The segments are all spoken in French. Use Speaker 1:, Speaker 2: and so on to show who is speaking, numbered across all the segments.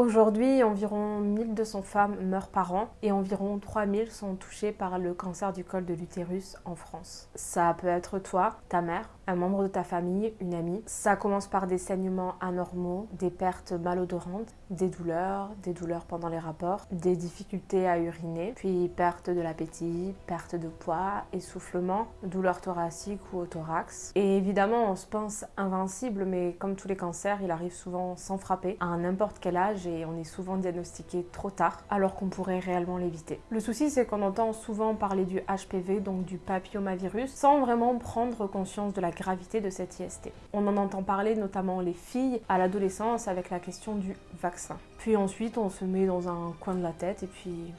Speaker 1: Aujourd'hui, environ 1200 femmes meurent par an et environ 3000 sont touchées par le cancer du col de l'utérus en France. Ça peut être toi, ta mère, un membre de ta famille, une amie. Ça commence par des saignements anormaux, des pertes malodorantes, des douleurs, des douleurs pendant les rapports, des difficultés à uriner, puis perte de l'appétit, perte de poids, essoufflement, douleurs thoraciques ou au thorax. Et évidemment, on se pense invincible, mais comme tous les cancers, il arrive souvent sans frapper, à n'importe quel âge et on est souvent diagnostiqué trop tard, alors qu'on pourrait réellement l'éviter. Le souci, c'est qu'on entend souvent parler du HPV, donc du papillomavirus, sans vraiment prendre conscience de la gravité de cette IST. On en entend parler notamment les filles à l'adolescence avec la question du vaccin. Puis ensuite, on se met dans un coin de la tête et puis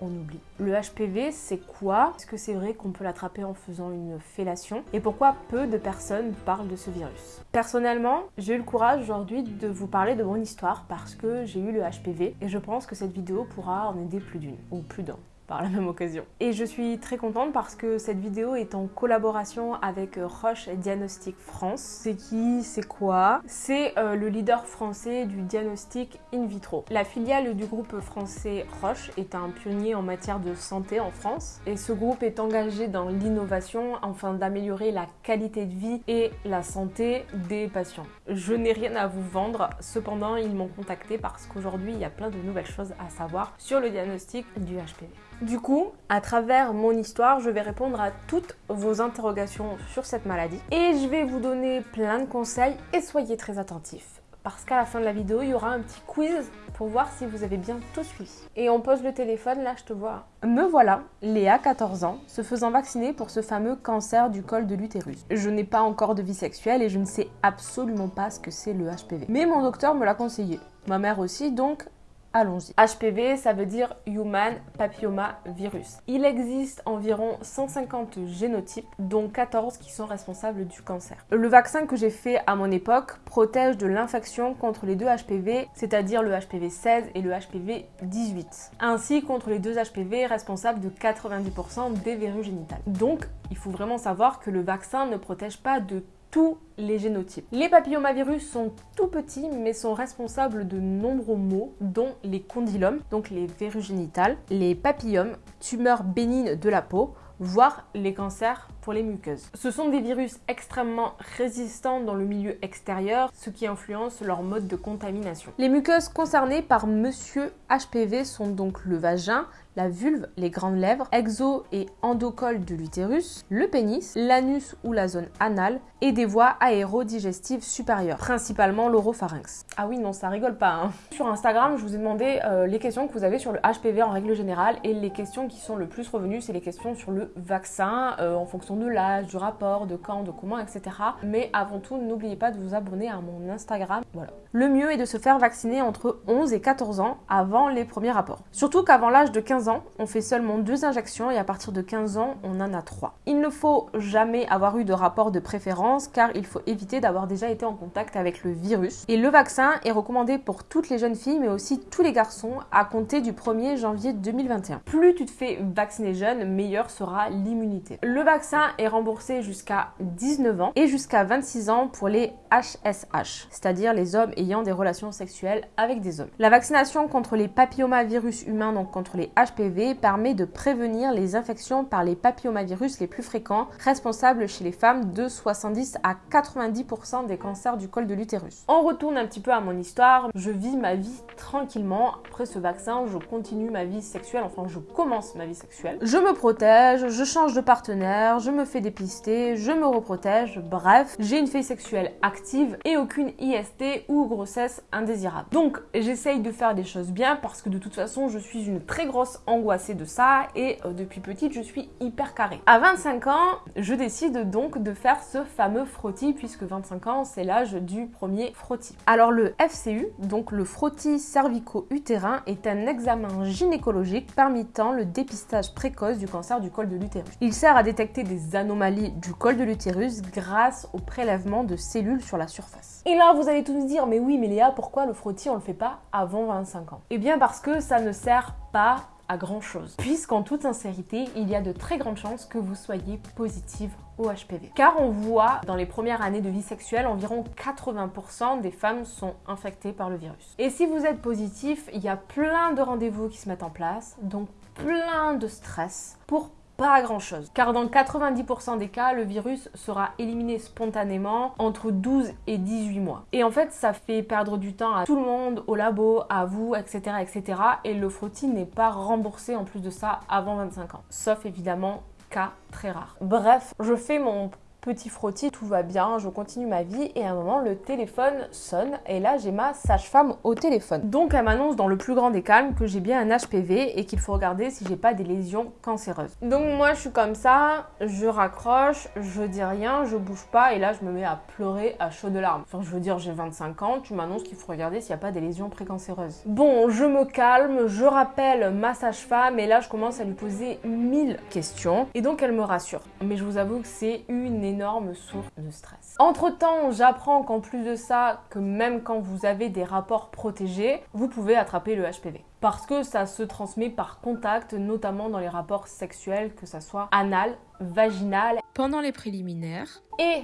Speaker 1: on oublie. Le HPV, c'est quoi? Est-ce que c'est vrai qu'on peut l'attraper en faisant une fellation? Et pourquoi peu de personnes parlent de ce virus? Personnellement, j'ai eu le courage aujourd'hui de vous parler de mon histoire parce que j'ai eu le HPV et je pense que cette vidéo pourra en aider plus d'une ou plus d'un par la même occasion. Et je suis très contente parce que cette vidéo est en collaboration avec Roche Diagnostic France. C'est qui? C'est quoi? C'est euh, le leader français du diagnostic in vitro. La filiale du groupe français Roche est un pionnier en matière de santé en France et ce groupe est engagé dans l'innovation afin d'améliorer la qualité de vie et la santé des patients. Je n'ai rien à vous vendre, cependant ils m'ont contacté parce qu'aujourd'hui il y a plein de nouvelles choses à savoir sur le diagnostic du HPV. Du coup, à travers mon histoire, je vais répondre à toutes vos interrogations sur cette maladie et je vais vous donner plein de conseils et soyez très attentifs parce qu'à la fin de la vidéo, il y aura un petit quiz pour voir si vous avez bien tout suivi. Et on pose le téléphone, là je te vois. Me voilà, Léa, 14 ans, se faisant vacciner pour ce fameux cancer du col de l'utérus. Je n'ai pas encore de vie sexuelle et je ne sais absolument pas ce que c'est le HPV. Mais mon docteur me l'a conseillé. Ma mère aussi, donc Allons-y. HPV, ça veut dire Human Papilloma Virus. Il existe environ 150 génotypes, dont 14 qui sont responsables du cancer. Le vaccin que j'ai fait à mon époque protège de l'infection contre les deux HPV, c'est-à-dire le HPV 16 et le HPV 18, ainsi contre les deux HPV responsables de 90% des verrues génitales. Donc, il faut vraiment savoir que le vaccin ne protège pas de tous les génotypes. Les papillomavirus sont tout petits mais sont responsables de nombreux maux dont les condylomes, donc les verrues génitales, les papillomes, tumeurs bénignes de la peau, voire les cancers les muqueuses. Ce sont des virus extrêmement résistants dans le milieu extérieur, ce qui influence leur mode de contamination. Les muqueuses concernées par Monsieur HPV sont donc le vagin, la vulve, les grandes lèvres, exo et endocole de l'utérus, le pénis, l'anus ou la zone anale et des voies aérodigestives supérieures, principalement l'oropharynx. Ah oui, non, ça rigole pas. Hein. Sur Instagram, je vous ai demandé euh, les questions que vous avez sur le HPV en règle générale et les questions qui sont le plus revenues, c'est les questions sur le vaccin euh, en fonction de l'âge, du rapport, de quand, de comment, etc. Mais avant tout, n'oubliez pas de vous abonner à mon Instagram. Voilà. Le mieux est de se faire vacciner entre 11 et 14 ans avant les premiers rapports. Surtout qu'avant l'âge de 15 ans, on fait seulement deux injections et à partir de 15 ans, on en a trois. Il ne faut jamais avoir eu de rapport de préférence car il faut éviter d'avoir déjà été en contact avec le virus. Et le vaccin est recommandé pour toutes les jeunes filles mais aussi tous les garçons à compter du 1er janvier 2021. Plus tu te fais vacciner jeune, meilleure sera l'immunité. Le vaccin est remboursé jusqu'à 19 ans et jusqu'à 26 ans pour les HSH, c'est-à-dire les hommes ayant des relations sexuelles avec des hommes. La vaccination contre les papillomavirus humains, donc contre les HPV, permet de prévenir les infections par les papillomavirus les plus fréquents, responsables chez les femmes de 70 à 90% des cancers du col de l'utérus. On retourne un petit peu à mon histoire. Je vis ma vie tranquillement. Après ce vaccin, je continue ma vie sexuelle, enfin je commence ma vie sexuelle. Je me protège, je change de partenaire, je me fais dépister, je me reprotège, bref, j'ai une vie sexuelle active et aucune IST ou grossesse indésirable. Donc j'essaye de faire des choses bien parce que de toute façon je suis une très grosse angoissée de ça et euh, depuis petite je suis hyper carrée. À 25 ans, je décide donc de faire ce fameux frottis puisque 25 ans c'est l'âge du premier frottis. Alors le FCU, donc le frottis cervico-utérin, est un examen gynécologique permettant le dépistage précoce du cancer du col de l'utérus. Il sert à détecter des anomalies du col de l'utérus grâce au prélèvement de cellules sur la surface. Et là vous allez tous dire mais oui mais Léa pourquoi le frottis on le fait pas avant 25 ans? Eh bien parce que ça ne sert pas à grand chose. Puisqu'en toute sincérité, il y a de très grandes chances que vous soyez positive au HPV. Car on voit dans les premières années de vie sexuelle, environ 80% des femmes sont infectées par le virus. Et si vous êtes positif, il y a plein de rendez-vous qui se mettent en place, donc plein de stress pour pas grand chose. Car dans 90% des cas, le virus sera éliminé spontanément entre 12 et 18 mois. Et en fait, ça fait perdre du temps à tout le monde, au labo, à vous, etc. etc. Et le frottis n'est pas remboursé en plus de ça avant 25 ans. Sauf évidemment cas très rares. Bref, je fais mon petit frottis, tout va bien, je continue ma vie et à un moment le téléphone sonne et là j'ai ma sage-femme au téléphone. Donc elle m'annonce dans le plus grand des calmes que j'ai bien un HPV et qu'il faut regarder si j'ai pas des lésions cancéreuses. Donc moi je suis comme ça, je raccroche, je dis rien, je bouge pas et là je me mets à pleurer à chaudes larmes. Enfin je veux dire j'ai 25 ans, tu m'annonces qu'il faut regarder s'il n'y a pas des lésions précancéreuses. Bon, je me calme, je rappelle ma sage-femme et là je commence à lui poser mille questions et donc elle me rassure. Mais je vous avoue que c'est une énorme source de stress. Entre temps, j'apprends qu'en plus de ça, que même quand vous avez des rapports protégés, vous pouvez attraper le HPV. Parce que ça se transmet par contact, notamment dans les rapports sexuels, que ça soit anal, vaginal,
Speaker 2: pendant les préliminaires
Speaker 1: et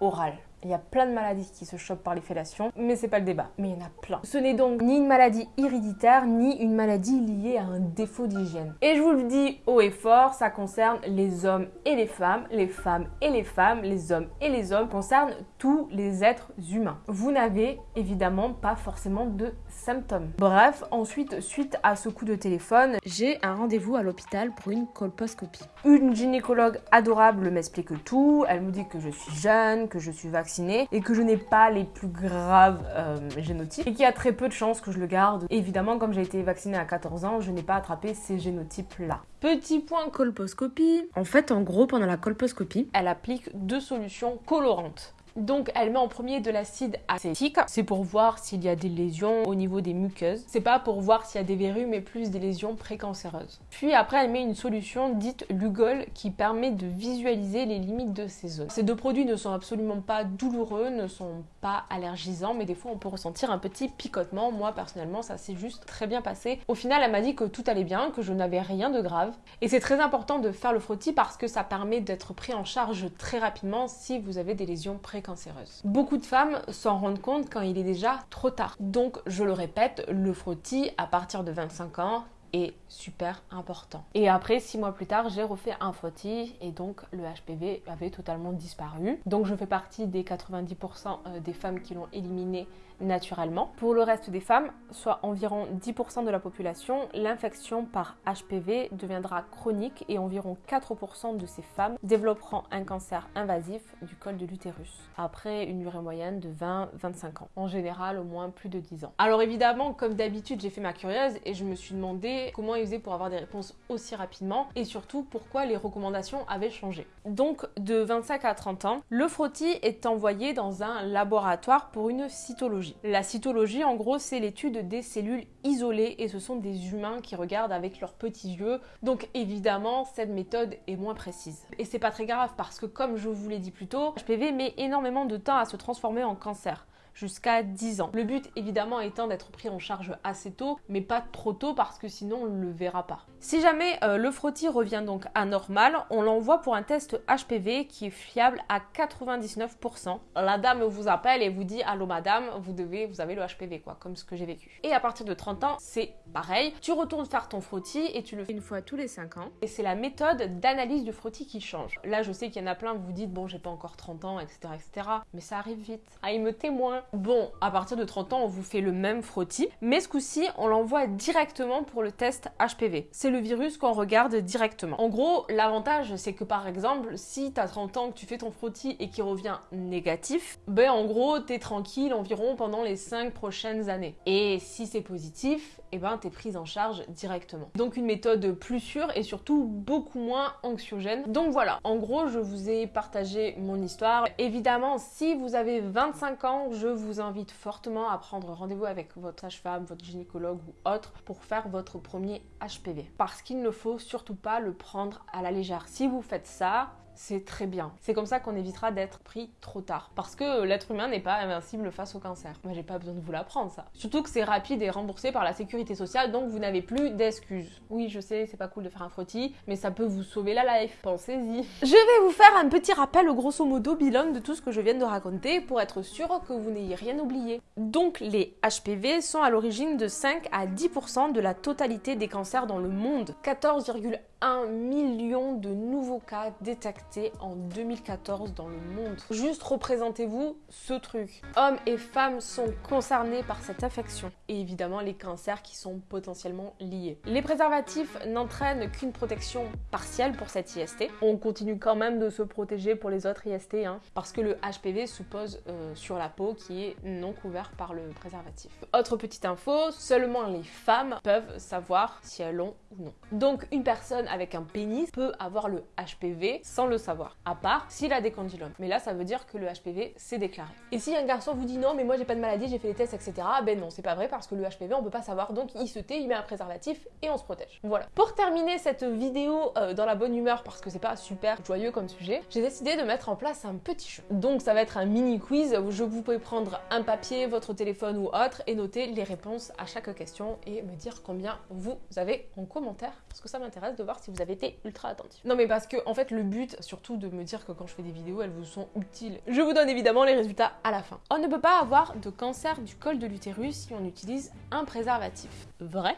Speaker 1: oral. Il y a plein de maladies qui se chopent par les fellations, mais c'est pas le débat. Mais il y en a plein. Ce n'est donc ni une maladie héréditaire, ni une maladie liée à un défaut d'hygiène. Et je vous le dis haut et fort, ça concerne les hommes et les femmes, les femmes et les femmes, les hommes et les hommes, concerne tous les êtres humains. Vous n'avez évidemment pas forcément de symptômes. Bref, ensuite, suite à ce coup de téléphone,
Speaker 2: j'ai un rendez-vous à l'hôpital pour une colposcopie.
Speaker 1: Une gynécologue adorable m'explique tout. Elle me dit que je suis jeune, que je suis vaccinée et que je n'ai pas les plus graves euh, génotypes et qu'il y a très peu de chances que je le garde. évidemment, comme j'ai été vaccinée à 14 ans, je n'ai pas attrapé ces génotypes-là.
Speaker 2: Petit point colposcopie. En fait, en gros, pendant la colposcopie,
Speaker 1: elle applique deux solutions colorantes. Donc elle met en premier de l'acide acétique. C'est pour voir s'il y a des lésions au niveau des muqueuses. C'est pas pour voir s'il y a des verrues, mais plus des lésions précancéreuses. Puis après elle met une solution dite Lugol qui permet de visualiser les limites de ces zones. Ces deux produits ne sont absolument pas douloureux, ne sont pas allergisants, mais des fois on peut ressentir un petit picotement. Moi personnellement ça s'est juste très bien passé. Au final elle m'a dit que tout allait bien, que je n'avais rien de grave. Et c'est très important de faire le frottis parce que ça permet d'être pris en charge très rapidement si vous avez des lésions précancéreuses cancéreuse. Beaucoup de femmes s'en rendent compte quand il est déjà trop tard. Donc, je le répète, le frottis à partir de 25 ans, est super important. Et après, six mois plus tard, j'ai refait un frottis et donc le HPV avait totalement disparu. Donc je fais partie des 90% euh, des femmes qui l'ont éliminé naturellement. Pour le reste des femmes, soit environ 10% de la population, l'infection par HPV deviendra chronique et environ 4% de ces femmes développeront un cancer invasif du col de l'utérus après une durée moyenne de 20-25 ans. En général, au moins plus de 10 ans. Alors évidemment, comme d'habitude, j'ai fait ma curieuse et je me suis demandé comment ils pour avoir des réponses aussi rapidement et surtout pourquoi les recommandations avaient changé. Donc de 25 à 30 ans, le frottis est envoyé dans un laboratoire pour une cytologie la cytologie, en gros, c'est l'étude des cellules isolées et ce sont des humains qui regardent avec leurs petits yeux. Donc évidemment, cette méthode est moins précise. Et c'est pas très grave parce que comme je vous l'ai dit plus tôt, HPV met énormément de temps à se transformer en cancer jusqu'à 10 ans. Le but évidemment étant d'être pris en charge assez tôt, mais pas trop tôt parce que sinon on ne le verra pas. Si jamais euh, le frottis revient donc anormal, on l'envoie pour un test HPV qui est fiable à 99%. La dame vous appelle et vous dit allô madame, vous devez, vous avez le HPV quoi, comme ce que j'ai vécu. Et à partir de 30 ans, c'est pareil. Tu retournes faire ton frottis et tu le fais
Speaker 2: une fois tous les 5 ans.
Speaker 1: Et c'est la méthode d'analyse du frottis qui change. Là, je sais qu'il y en a plein, vous vous dites bon, j'ai pas encore 30 ans, etc., etc. Mais ça arrive vite. Ah, il me témoin. Bon, à partir de 30 ans, on vous fait le même frottis, mais ce coup-ci, on l'envoie directement pour le test HPV. C'est virus qu'on regarde directement. En gros, l'avantage, c'est que par exemple, si tu as 30 ans, que tu fais ton frottis et qu'il revient négatif, ben en gros, tu es tranquille environ pendant les 5 prochaines années. Et si c'est positif, et eh ben t'es prise en charge directement. Donc une méthode plus sûre et surtout beaucoup moins anxiogène. Donc voilà, en gros, je vous ai partagé mon histoire. Évidemment, si vous avez 25 ans, je vous invite fortement à prendre rendez-vous avec votre sage-femme, votre gynécologue ou autre pour faire votre premier HPV. Parce qu'il ne faut surtout pas le prendre à la légère. Si vous faites ça, c'est très bien. C'est comme ça qu'on évitera d'être pris trop tard. Parce que l'être humain n'est pas invincible face au cancer. Moi, j'ai pas besoin de vous l'apprendre, ça. Surtout que c'est rapide et remboursé par la sécurité sociale, donc vous n'avez plus d'excuses. Oui, je sais, c'est pas cool de faire un frottis, mais ça peut vous sauver la life. Pensez-y. Je vais vous faire un petit rappel, grosso modo, bilan de tout ce que je viens de raconter pour être sûr que vous n'ayez rien oublié. Donc, les HPV sont à l'origine de 5 à 10% de la totalité des cancers dans le monde. 14,1 1 million de nouveaux cas détectés en 2014 dans le monde. Juste représentez-vous ce truc. Hommes et femmes sont concernés par cette infection et évidemment les cancers qui sont potentiellement liés. Les préservatifs n'entraînent qu'une protection partielle pour cette IST. On continue quand même de se protéger pour les autres IST hein, parce que le HPV se pose euh, sur la peau qui est non couvert par le préservatif. Autre petite info, seulement les femmes peuvent savoir si elles l'ont ou non. Donc une personne avec un pénis peut avoir le HPV sans le savoir, à part s'il a des condylomes. Mais là, ça veut dire que le HPV s'est déclaré. Et si un garçon vous dit non, mais moi j'ai pas de maladie, j'ai fait les tests, etc., ben non, c'est pas vrai parce que le HPV, on peut pas savoir, donc il se tait, il met un préservatif et on se protège. Voilà. Pour terminer cette vidéo euh, dans la bonne humeur, parce que c'est pas super joyeux comme sujet, j'ai décidé de mettre en place un petit jeu. Donc ça va être un mini quiz où je vous pouvez prendre un papier, votre téléphone ou autre et noter les réponses à chaque question et me dire combien vous avez en commentaire parce que ça m'intéresse de voir si vous avez été ultra attentif. Non mais parce que en fait le but surtout de me dire que quand je fais des vidéos elles vous sont utiles. Je vous donne évidemment les résultats à la fin. On ne peut pas avoir de cancer du col de l'utérus si on utilise un préservatif. Vrai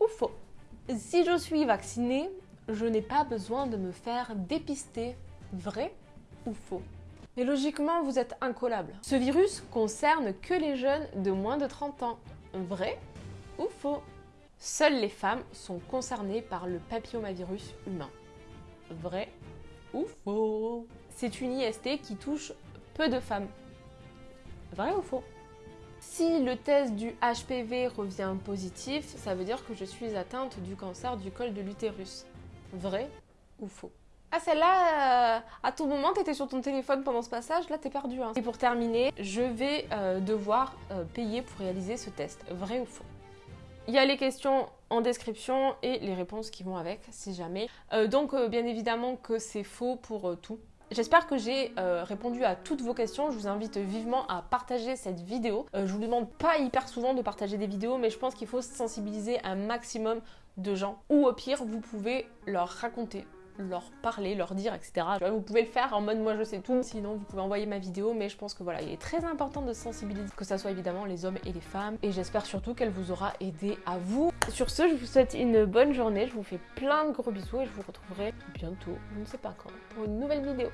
Speaker 1: ou faux Si je suis vaccinée, je n'ai pas besoin de me faire dépister. Vrai ou faux? Mais logiquement, vous êtes incollable. Ce virus concerne que les jeunes de moins de 30 ans. Vrai ou faux? Seules les femmes sont concernées par le papillomavirus humain. Vrai ou faux? C'est une IST qui touche peu de femmes. Vrai ou faux? Si le test du HPV revient positif, ça veut dire que je suis atteinte du cancer du col de l'utérus. Vrai ou faux? Ah celle-là, euh, à tout moment t'étais sur ton téléphone pendant ce passage, là t'es perdu. Hein. Et pour terminer, je vais euh, devoir euh, payer pour réaliser ce test. Vrai ou faux? Il y a les questions en description et les réponses qui vont avec, si jamais. Euh, donc, euh, bien évidemment que c'est faux pour euh, tout. J'espère que j'ai répondu à toutes vos questions. Je vous invite vivement à partager cette vidéo. je vous demande pas hyper souvent de partager des vidéos, mais je pense qu'il faut sensibiliser un maximum de gens. Ou au pire, vous pouvez leur raconter leur parler, leur dire, etc. Vous pouvez le faire en mode moi je sais tout, sinon vous pouvez envoyer ma vidéo, mais je pense que voilà, il est très important de sensibiliser, que ça soit évidemment les hommes et les femmes, et j'espère surtout qu'elle vous aura aidé à vous. Sur ce, je vous souhaite une bonne journée, je vous fais plein de gros bisous et je vous retrouverai bientôt, je ne sais pas quand, pour une nouvelle vidéo.